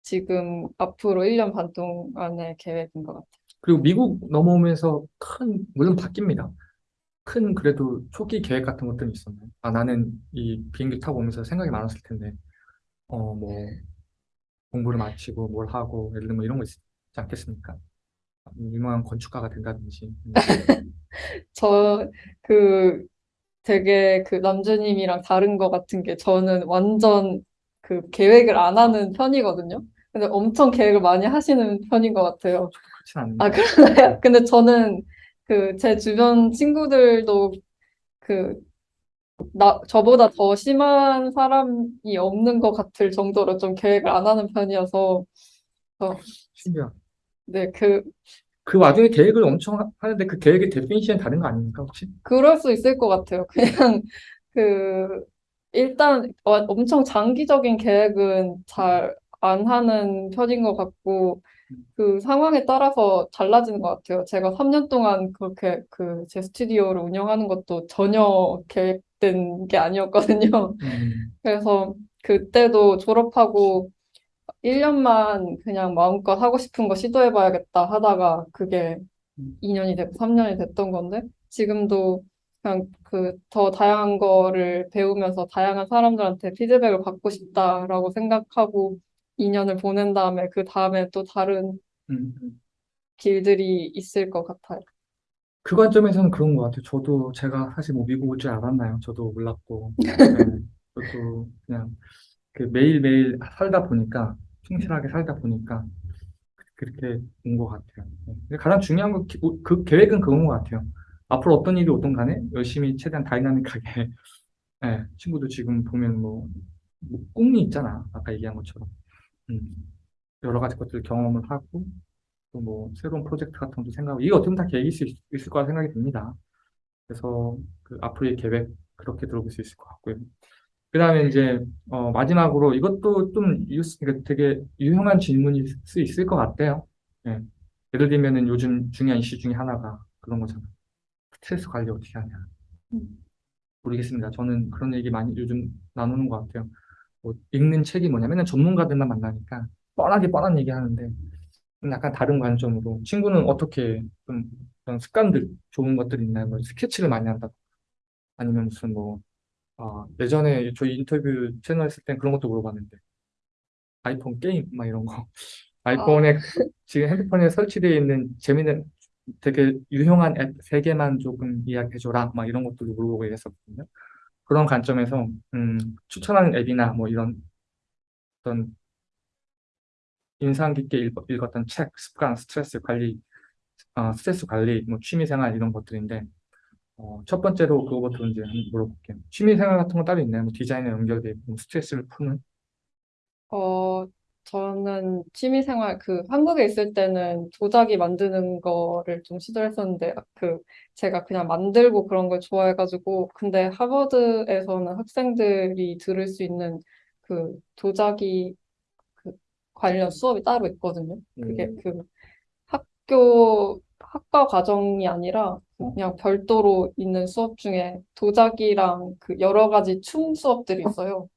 지금 앞으로 1년 반 동안의 계획인 것 같아요. 그리고 미국 넘어오면서 큰 물론 바뀝니다. 큰 그래도 초기 계획 같은 것들이 있었나요? 아 나는 이 비행기 타고 오면서 생각이 많았을 텐데 어 뭐 공부를 마치고 뭘 하고 예를 들면 뭐 이런 거 있지 않겠습니까? 유명한 건축가가 된다든지 저 그 되게 그 남주님이랑 다른 것 같은 게 저는 완전 그 계획을 안 하는 편이거든요. 근데 엄청 계획을 많이 하시는 편인 것 같아요. 아, 그러나요? 근데 저는 그 제 주변 친구들도 그 나, 저보다 더 심한 사람이 없는 것 같을 정도로 좀 계획을 안 하는 편이어서, 어, 네, 그, 그 와중에 계획을 엄청 하- 하는데 그 계획의 definition이 다른 거 아닙니까 혹시? 그럴 수 있을 것 같아요. 그냥, 그, 일단, 어, 엄청 장기적인 계획은 잘 안 하는 편인 것 같고, 그 상황에 따라서 달라지는 것 같아요. 제가 3년 동안 그렇게 그 제 스튜디오를 운영하는 것도 전혀 계획된 게 아니었거든요. 음, 그래서 그때도 졸업하고 1년만 그냥 마음껏 하고 싶은 거 시도해봐야겠다 하다가 그게 음. 2년이 됐고 3년이 됐던 건데 지금도 그냥 그 더 다양한 거를 배우면서 다양한 사람들한테 피드백을 받고 싶다라고 생각하고 2년을 보낸 다음에 그 다음에 또 다른 음, 음. 길들이 있을 것 같아요. 그 관점에서는 그런 것 같아요. 저도 제가 사실 뭐 미국 올 줄 알았나요? 저도 몰랐고, 네, 저도 그냥 그 매일매일 살다 보니까, 충실하게 살다 보니까 그렇게 온 것 같아요. 네. 가장 중요한 건, 기- 그 계획은 그건 것 같아요. 앞으로 어떤 일이 오든 간에 열심히 최대한 다이나믹하게, 네, 친구도 지금 보면 뭐, 뭐 꿈이 있잖아. 아까 얘기한 것처럼. 음, 여러 가지 것들 경험을 하고, 또 뭐 새로운 프로젝트 같은 것도 생각하고, 이게 어떻게 보면 다 계획이 있을, 있을 거라 생각이 듭니다. 그래서 그 앞으로의 계획 그렇게 들어볼 수 있을 것 같고요. 그 다음에 이제 어, 마지막으로 이것도 좀 유, 그러니까 되게 유용한 질문일 수 있을 것 같아요. 예. 예를 들면은 요즘 중요한 이슈 중에 하나가 그런 거잖아요. 스트레스 관리 어떻게 하냐. 음. 모르겠습니다. 저는 그런 얘기 많이 요즘 나누는 것 같아요. 뭐 읽는 책이 뭐냐. 맨날 전문가들만 만나니까 뻔하게 뻔한 얘기 하는데 약간 다른 관점으로 친구는 어떻게 좀 그런 습관들 좋은 것들 있나요? 뭐 스케치를 많이 한다. 아니면 무슨 뭐 아, 예전에 저희 인터뷰 채널 했을 땐 그런 것도 물어봤는데. 아이폰 게임? 막 이런 거. 아이폰에 지금 핸드폰에 설치되어 있는 재밌는 되게 유용한 앱세 개만 조금 이야기해줘라. 막 이런 것들도 물어보고 이랬었거든요. 그런 관점에서 음, 추천하는 앱이나 뭐 이런 어떤 인상 깊게 읽, 읽었던 책, 습관, 스트레스 관리, 어, 스트레스 관리, 뭐 취미 생활 이런 것들인데 어, 첫 번째로 그거부터 이제 한번 물어볼게요. 취미 생활 같은 거 따로 있나요? 뭐 디자인에 연결돼 있고 뭐 스트레스를 푸는? 어, 저는 취미생활, 그, 한국에 있을 때는 도자기 만드는 거를 좀 시도했었는데, 그, 제가 그냥 만들고 그런 걸 좋아해가지고, 근데 하버드에서는 학생들이 들을 수 있는 그 도자기 그 관련 수업이 따로 있거든요. 그게 음. 그 학교, 학과 과정이 아니라 그냥 별도로 있는 수업 중에 도자기랑 그 여러 가지 춤 수업들이 있어요.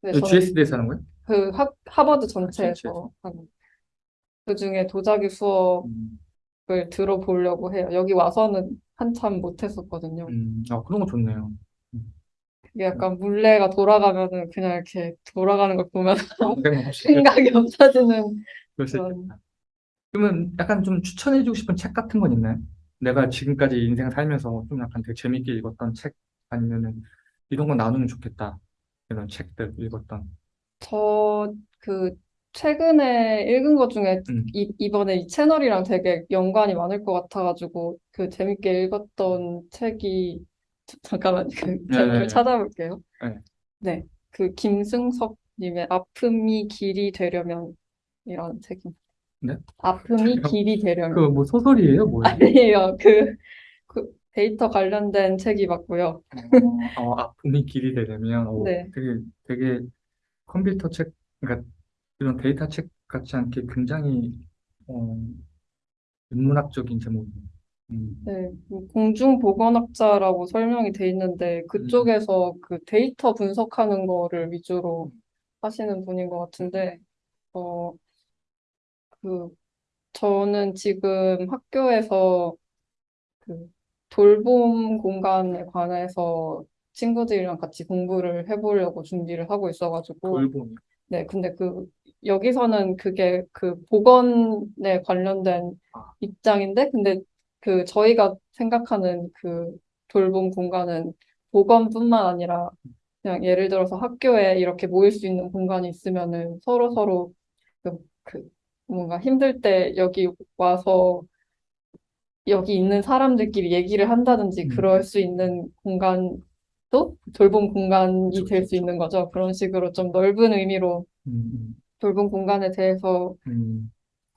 근데 저는 GSD에서 하는 거예요? 그 학, 하버드 전체에서. 전체에서 하는 그 중에 도자기 수업을 음, 들어보려고 해요. 여기 와서는 한참 못 했었거든요. 음, 아, 그런 거 좋네요. 이게 약간 물레가 돌아가면은 그냥 이렇게 돌아가는 걸 보면 생각 없이 생각이 없어지는 그런. 그러면 약간 좀 추천해주고 싶은 책 같은 건 있나요? 내가 지금까지 인생 살면서 좀 약간 되게 재밌게 읽었던 책 아니면은 이런 거 나누면 좋겠다. 이런 책들 읽었던. 저 그 최근에 읽은 것 중에 음, 이, 이번에 이 채널이랑 되게 연관이 많을 것 같아가지고 그 재밌게 읽었던 책이 잠깐만 그 네, 제목을 네, 찾아볼게요. 네. 네, 그 김승섭 님의 아픔이 길이 되려면 이라는 책입니다. 네? 아픔이 길이 되려면 그 뭐 소설이에요? 뭐예요? 아니에요. 그, 그 데이터 관련된 책이 맞고요. 어, 어, 아픔이 길이 되려면 어, 네, 되게 되게 컴퓨터 책, 그러니까 이런 데이터 책 같지 않게 굉장히 어, 인문학적인 제목이에요. 음, 네, 그 공중보건학자라고 설명이 돼 있는데 그쪽에서 그 데이터 분석하는 거를 위주로 하시는 분인 것 같은데 어, 그 저는 지금 학교에서 그 돌봄 공간에 관해서 친구들이랑 같이 공부를 해보려고 준비를 하고 있어가지고 돌봄이. 네, 근데 그, 여기서는 그게 그 보건에 관련된 아. 입장인데, 근데 그 저희가 생각하는 그 돌봄 공간은 보건뿐만 아니라 그냥 예를 들어서 학교에 이렇게 모일 수 있는 공간이 있으면은 서로 서로 그, 그 뭔가 힘들 때 여기 와서 여기 있는 사람들끼리 얘기를 한다든지 음. 그럴 수 있는 공간도 돌봄 공간이 될 수. 있는 거죠. 그런 식으로 좀 넓은 의미로 음, 돌봄 공간에 대해서 음,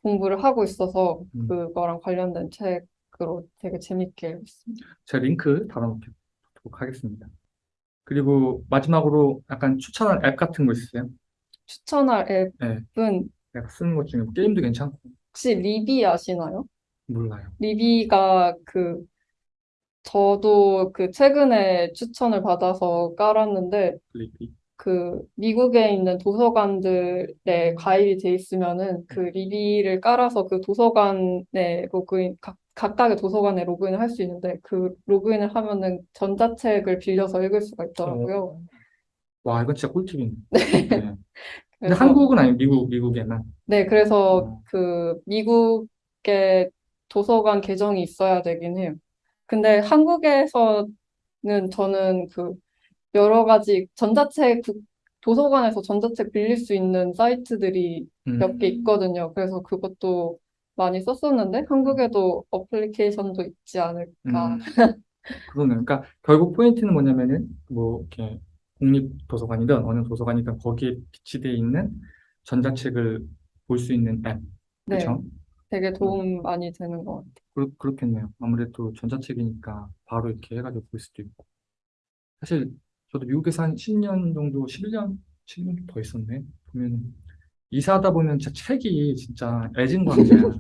공부를 하고 있어서 음. 그거랑 관련된 책으로 되게 재밌게 읽고 있습니다. 제가 링크 달아놓도록 하겠습니다. 그리고 마지막으로 약간 추천할 앱 같은 거 있으세요? 추천할 네, 앱은 내가 쓰는 것 중에 뭐 게임도 괜찮고 혹시 Libby 아시나요? 몰라요. Libby가 그 저도 그 최근에 추천을 받아서 깔았는데 Libby. 그 미국에 있는 도서관들에 가입이 돼 있으면은 그 Libby를 깔아서 그 도서관에 로그인 각, 각각의 도서관에 로그인을 할 수 있는데 그 로그인을 하면은 전자책을 빌려서 읽을 수가 있더라고요. 와, 이건 진짜 꿀팁이네. 네. 근데 한국은 아니고 미국, 미국에만. 네, 그래서 어. 그 미국의 도서관 계정이 있어야 되긴 해요. 근데 한국에서는 저는 그 여러 가지 전자책 국- 도서관에서 전자책 빌릴 수 있는 사이트들이 음. 몇개 있거든요. 그래서 그것도 많이 썼었는데 한국에도 어플리케이션도 있지 않을까. 음, 그러네. 그러니까 결국 포인트는 뭐냐면은 뭐 이렇게 국립도서관이든 어느 도서관이든 거기에 비치되어 있는 전자책을 볼 수 있는 앱, 네, 그렇죠? 되게 도움 많이 되는 것 같아요. 그렇, 그렇겠네요. 아무래도 전자책이니까 바로 이렇게 해가지고 볼 수도 있고. 사실 저도 미국에서 한 10년 정도, 11년, 7년 더 있었네. 보면 이사하다 보면 진짜 책이 진짜 애진광이야.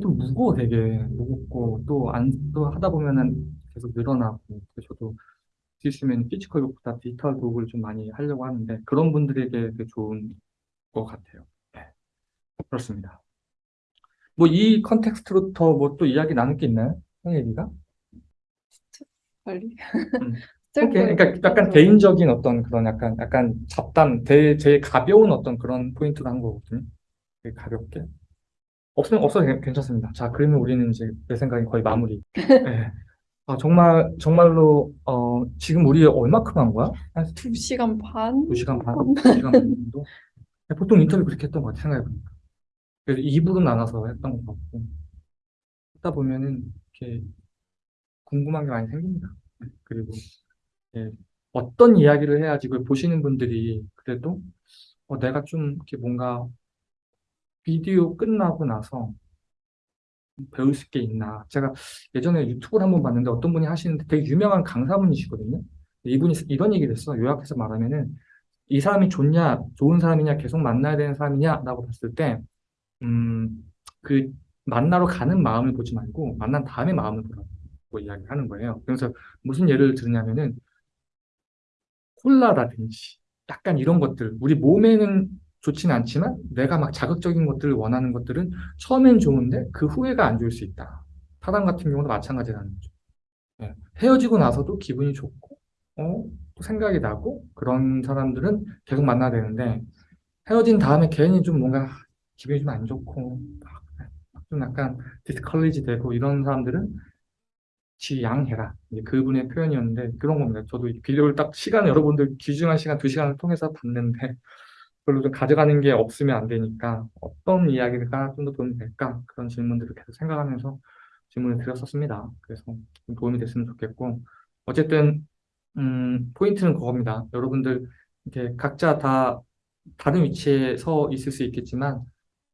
또 무거워 되게 무겁고 또 안 또 하다 보면은 계속 늘어나고 그래서 저도 수 있으면 physical book보다 digital book을 좀 많이 하려고 하는데 그런 분들에게 되게 좋은 것 같아요. 네, 그렇습니다. 뭐 이 context로 더 뭐 또 이야기 나눌 게 있나요? 형 얘기가? 빨리. 음. 오케이. 그러니까 약간 좀- 개인적인 어떤 그런 약간 약간 잡담, 대, 제일 가벼운 어떤 그런 포인트로 한 거거든요. 되게 가볍게. 없으면 없어도 괜- 괜찮습니다. 자, 그러면 우리는 이제 내 생각엔 거의 마무리. 네. 아, 정말 정말로 어, 지금 우리 얼마큼 한 거야? 한두 시간 반? 두 시간 반, 두 시간 반 정도? 보통 인터뷰 그렇게 했던 것 같아, 생각해보니까. 그래서 2부로 나눠서 했던 것 같고. 하다 보면은, 이렇게 궁금한 게 많이 생깁니다. 그리고, 예, 어떤 이야기를 해야지 그걸 보시는 분들이 그래도, 어, 내가 좀 이렇게 뭔가 비디오 끝나고 나서 배울 수게 있나. 제가 예전에 유튜브를 한 번 봤는데 어떤 분이 하시는데 되게 유명한 강사분이시거든요. 이분이 이런 얘기를 했어. 요약해서 말하면은, 이 사람이 좋냐, 좋은 사람이냐, 계속 만나야 되는 사람이냐 라고 봤을 때, 음, 그 만나러 가는 마음을 보지 말고 만난 다음에 마음을 보라고 이야기하는 거예요. 그래서 무슨 예를 들냐면은 콜라라든지 약간 이런 것들, 우리 몸에는 좋지는 않지만 내가 막 자극적인 것들을 원하는 것들은 처음엔 좋은데 그 후회가 안 좋을 수 있다. 사람 같은 경우도 마찬가지라는 거죠. 예. 헤어지고 나서도 기분이 좋고, 어, 또 생각이 나고, 그런 사람들은 계속 만나야 되는데, 헤어진 다음에 괜히 좀 뭔가 기분이 좀 안 좋고, 막좀 약간 디스컬리지 되고, 이런 사람들은 지양해라. 그분의 표현이었는데, 그런 겁니다. 저도 이 비디오를 딱 시간, 여러분들 귀중한 시간, 두 시간을 통해서 봤는데, 별로 좀 가져가는 게 없으면 안 되니까, 어떤 이야기가 좀 더 도움이 될까? 그런 질문들을 계속 생각하면서 질문을 드렸었습니다. 그래서 좀 도움이 됐으면 좋겠고, 어쨌든, 음, 포인트는 그겁니다. 여러분들, 이렇게 각자 다 다른 위치에 서 있을 수 있겠지만,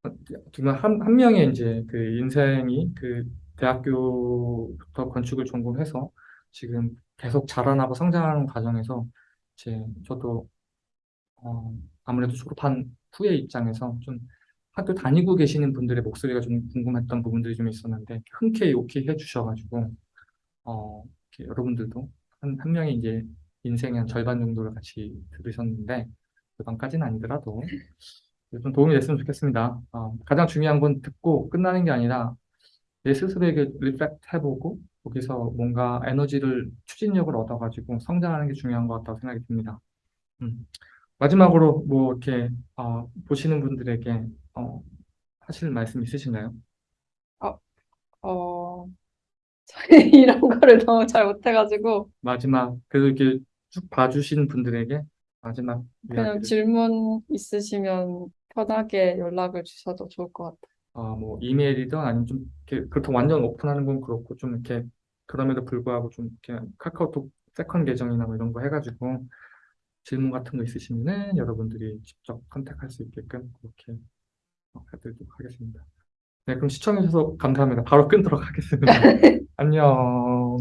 한, 한 명의 이제 그 인생이 그 대학교부터 건축을 전공해서 지금 계속 자라나고 성장하는 과정에서 이제 저도 어, 아무래도 졸업한 후의 입장에서 좀 학교 다니고 계시는 분들의 목소리가 좀 궁금했던 부분들이 좀 있었는데 흔쾌히 오케이 해주셔가지고 어, 여러분들도 한, 한 명이 이제 인생의 한 절반 정도를 같이 들으셨는데 절반까지는 아니더라도 좀 도움이 됐으면 좋겠습니다. 어, 가장 중요한 건 듣고 끝나는 게 아니라 내 스스로에게 reflect 해보고 거기서 뭔가 에너지를 추진력을 얻어가지고 성장하는 게 중요한 것 같다고 생각이 듭니다. 음. 마지막으로 뭐 이렇게 어, 보시는 분들에게 어, 하실 말씀 있으신가요? 어, 저희 이런 거를 너무 잘 못해가지고 마지막 그래도 이렇게 쭉 봐주신 분들에게 마지막 그냥 이야기를 질문 있으시면 편하게 연락을 주셔도 좋을 것 같아요. 어, 뭐 이메일이든 아니면 좀 이렇게 그렇다고 완전 오픈하는 건 그렇고 좀 이렇게 그럼에도 불구하고 좀 이렇게 카카오톡 second 계정이나 뭐 이런 거 해가지고 질문 같은 거 있으시면은 여러분들이 직접 contact할 수 있게끔 그렇게 어, 해드리도록 하겠습니다. 네, 그럼 시청해주셔서 감사합니다. 바로 끊도록 하겠습니다. 안녕.